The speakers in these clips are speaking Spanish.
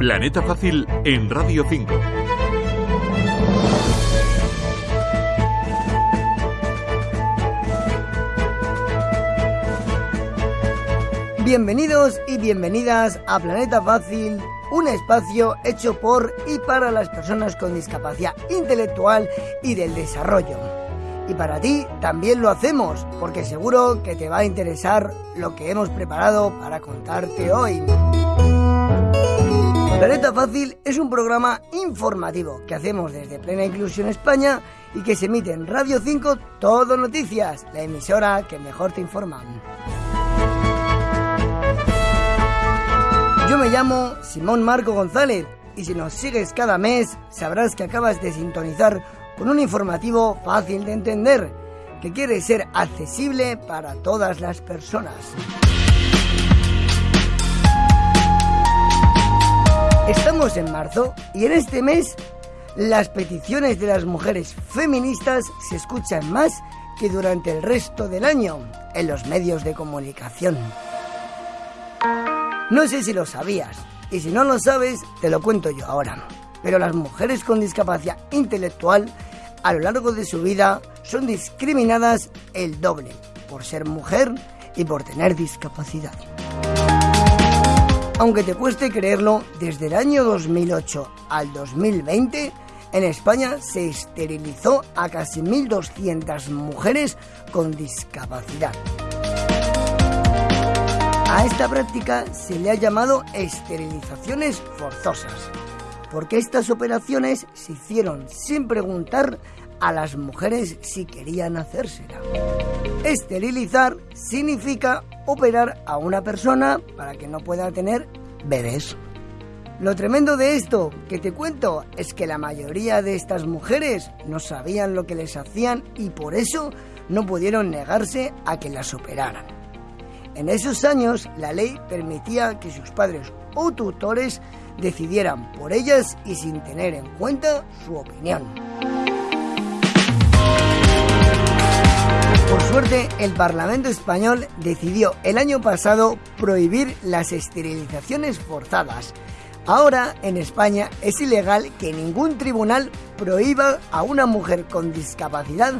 Planeta Fácil en Radio 5. Bienvenidos y bienvenidas a Planeta Fácil, un espacio hecho por y para las personas con discapacidad intelectual y del desarrollo. Y para ti también lo hacemos, porque seguro que te va a interesar lo que hemos preparado para contarte hoy. Planeta Fácil es un programa informativo que hacemos desde Plena Inclusión España y que se emite en Radio 5 Todo Noticias, la emisora que mejor te informa. Yo me llamo Simón Marco González y si nos sigues cada mes sabrás que acabas de sintonizar con un informativo fácil de entender que quiere ser accesible para todas las personas. Estamos en marzo y en este mes las peticiones de las mujeres feministas se escuchan más que durante el resto del año en los medios de comunicación. No sé si lo sabías y si no lo sabes te lo cuento yo ahora. Pero las mujeres con discapacidad intelectual a lo largo de su vida son discriminadas el doble por ser mujer y por tener discapacidad. Aunque te cueste creerlo, desde el año 2008 al 2020, en España se esterilizó a casi 1.200 mujeres con discapacidad. A esta práctica se le ha llamado esterilizaciones forzosas, porque estas operaciones se hicieron sin preguntar a las mujeres si querían hacérsela. Esterilizar significa operar a una persona para que no pueda tener bebés. Lo tremendo de esto que te cuento es que la mayoría de estas mujeres no sabían lo que les hacían y por eso no pudieron negarse a que las operaran. En esos años la ley permitía que sus padres o tutores decidieran por ellas y sin tener en cuenta su opinión. Por suerte, el Parlamento español decidió el año pasado prohibir las esterilizaciones forzadas. Ahora, en España, es ilegal que ningún tribunal prohíba a una mujer con discapacidad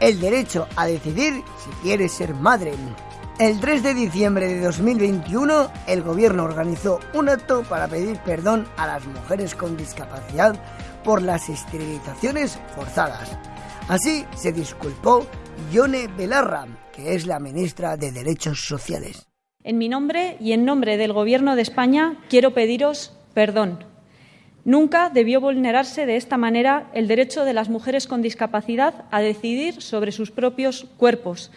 el derecho a decidir si quiere ser madre. El 3 de diciembre de 2021, el gobierno organizó un acto para pedir perdón a las mujeres con discapacidad por las esterilizaciones forzadas. Así se disculpó Yone Belarra, que es la ministra de Derechos Sociales. En mi nombre y en nombre del Gobierno de España quiero pediros perdón. Nunca debió vulnerarse de esta manera el derecho de las mujeres con discapacidad a decidir sobre sus propios cuerpos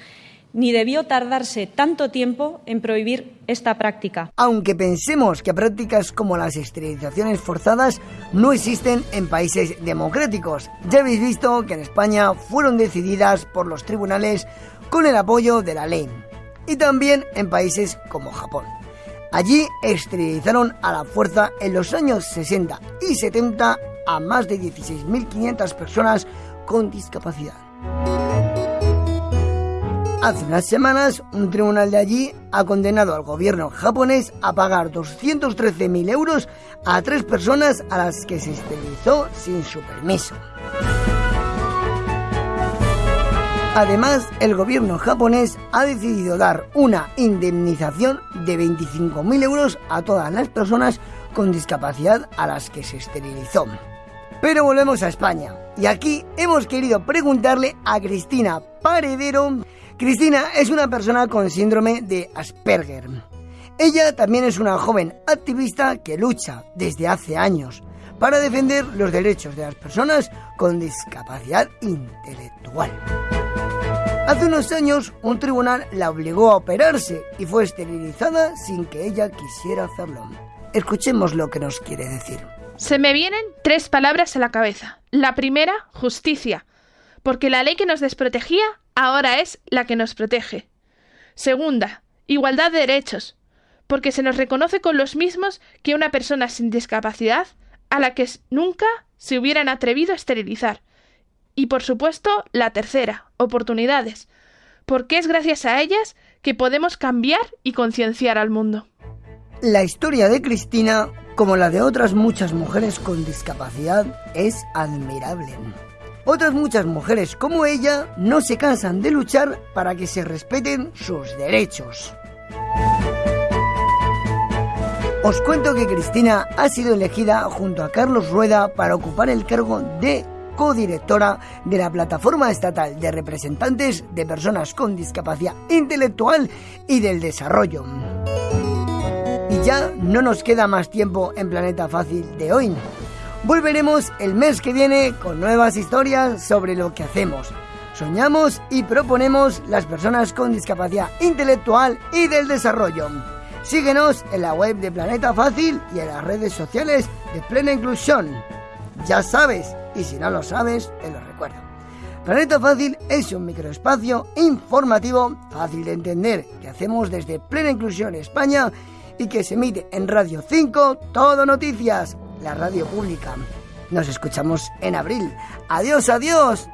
ni debió tardarse tanto tiempo en prohibir esta práctica. Aunque pensemos que prácticas como las esterilizaciones forzadas no existen en países democráticos, ya habéis visto que en España fueron decididas por los tribunales con el apoyo de la ley, y también en países como Japón. Allí esterilizaron a la fuerza en los años 60 y 70 a más de 16.500 personas con discapacidad. Hace unas semanas, un tribunal de allí ha condenado al gobierno japonés a pagar 213.000 euros a tres personas a las que se esterilizó sin su permiso. Además, el gobierno japonés ha decidido dar una indemnización de 25.000 euros a todas las personas con discapacidad a las que se esterilizó. Pero volvemos a España y aquí hemos querido preguntarle a Cristina Paredero Cristina es una persona con síndrome de Asperger. Ella también es una joven activista que lucha desde hace años para defender los derechos de las personas con discapacidad intelectual. Hace unos años un tribunal la obligó a operarse y fue esterilizada sin que ella quisiera hacerlo. Escuchemos lo que nos quiere decir. Se me vienen tres palabras a la cabeza. La primera, justicia, porque la ley que nos desprotegía ahora es la que nos protege. Segunda, igualdad de derechos, porque se nos reconoce con los mismos que una persona sin discapacidad a la que nunca se hubieran atrevido a esterilizar. Y por supuesto, la tercera, oportunidades, porque es gracias a ellas que podemos cambiar y concienciar al mundo. La historia de Cristina como la de otras muchas mujeres con discapacidad, es admirable. Otras muchas mujeres como ella no se cansan de luchar para que se respeten sus derechos. Os cuento que Cristina ha sido elegida junto a Carlos Rueda para ocupar el cargo de codirectora de la Plataforma Estatal de Representantes de Personas con Discapacidad Intelectual y del Desarrollo. Ya no nos queda más tiempo en Planeta Fácil de hoy. Volveremos el mes que viene con nuevas historias sobre lo que hacemos. Soñamos y proponemos las personas con discapacidad intelectual y del desarrollo. Síguenos en la web de Planeta Fácil y en las redes sociales de Plena Inclusión. Ya sabes, y si no lo sabes, te lo recuerdo. Planeta Fácil es un microespacio informativo fácil de entender que hacemos desde Plena Inclusión España y que se emite en Radio 5 Todo Noticias, la radio pública. Nos escuchamos en abril. Adiós, adiós.